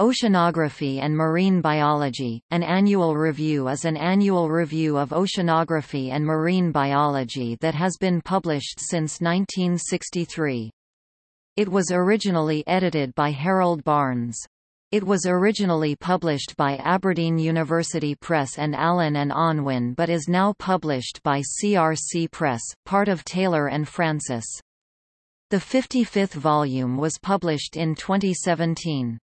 Oceanography and Marine Biology, an annual review is an annual review of oceanography and marine biology that has been published since 1963. It was originally edited by Harold Barnes. It was originally published by Aberdeen University Press and Allen and Unwin but is now published by CRC Press, part of Taylor and Francis. The 55th volume was published in 2017.